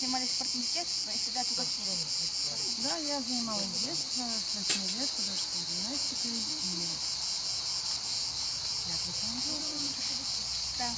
занимались спортом с детства и всегда туда шли? Да, я занималась с детства, с 8 лет художественной гимнастикой. И я присмотрела. Да.